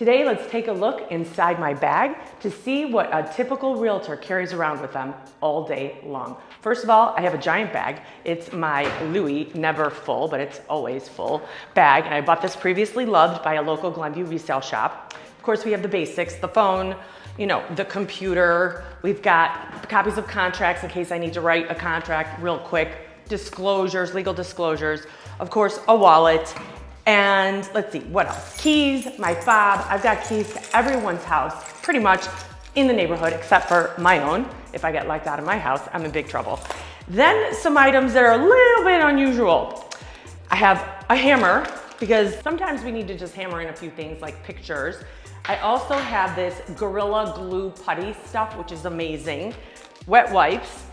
Today, let's take a look inside my bag to see what a typical realtor carries around with them all day long. First of all, I have a giant bag. It's my Louis, Neverfull, but it's always full bag. And I bought this previously loved by a local Glenview resale shop. Of course, we have the basics, the phone, you know, the computer. We've got copies of contracts in case I need to write a contract real quick, disclosures, legal disclosures, of course, a wallet, and let's see, what else? Keys, my fob. I've got keys to everyone's house, pretty much in the neighborhood, except for my own. If I get locked out of my house, I'm in big trouble. Then some items that are a little bit unusual. I have a hammer, because sometimes we need to just hammer in a few things like pictures. I also have this Gorilla Glue Putty stuff, which is amazing. Wet wipes,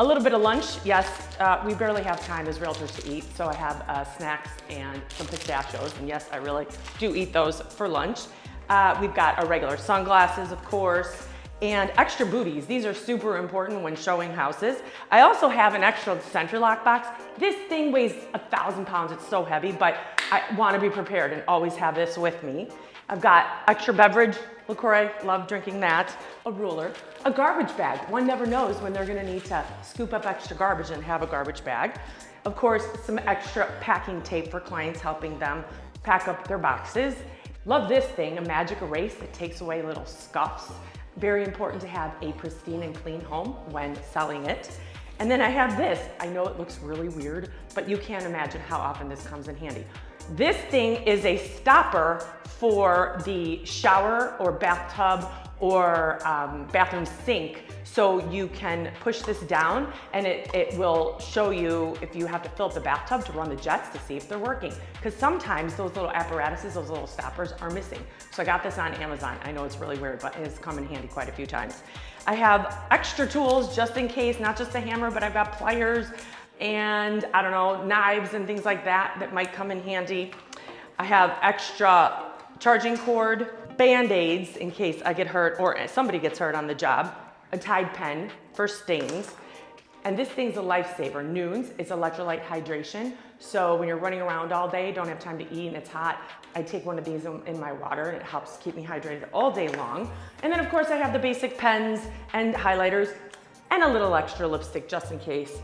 a little bit of lunch, yes. Uh, we barely have time as realtors to eat, so I have uh, snacks and some pistachios, and yes, I really do eat those for lunch. Uh, we've got our regular sunglasses, of course, and extra booties. These are super important when showing houses. I also have an extra SentriLock box. This thing weighs a thousand pounds, it's so heavy, but I wanna be prepared and always have this with me. I've got extra beverage, LaCroix, love drinking that, a ruler, a garbage bag. One never knows when they're gonna need to scoop up extra garbage and have a garbage bag. Of course, some extra packing tape for clients helping them pack up their boxes. Love this thing, a magic erase that takes away little scuffs. Very important to have a pristine and clean home when selling it. And then I have this. I know it looks really weird, but you can't imagine how often this comes in handy. This thing is a stopper for the shower or bathtub or um, bathroom sink. So you can push this down and it, it will show you if you have to fill up the bathtub to run the jets to see if they're working. Because sometimes those little apparatuses, those little stoppers are missing. So I got this on Amazon. I know it's really weird, but it's come in handy quite a few times. I have extra tools just in case, not just a hammer, but I've got pliers and I don't know, knives and things like that that might come in handy. I have extra charging cord, band-aids in case I get hurt or somebody gets hurt on the job, a Tide pen for stains, and this thing's a lifesaver. Nuuns is electrolyte hydration. So when you're running around all day, don't have time to eat and it's hot, I take one of these in my water and it helps keep me hydrated all day long. And then of course I have the basic pens and highlighters and a little extra lipstick just in case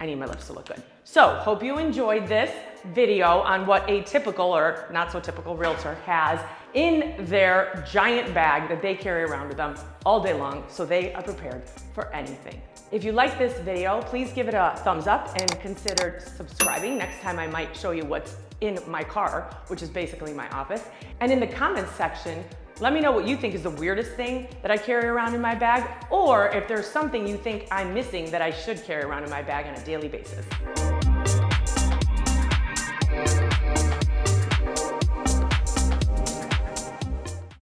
I need my lips to look good. So hope you enjoyed this video on what a typical or not so typical realtor has in their giant bag that they carry around with them all day long so they are prepared for anything. If you like this video, please give it a thumbs up and consider subscribing. Next time I might show you what's in my car, which is basically my office. And in the comments section, let me know what you think is the weirdest thing that I carry around in my bag, or if there's something you think I'm missing that I should carry around in my bag on a daily basis.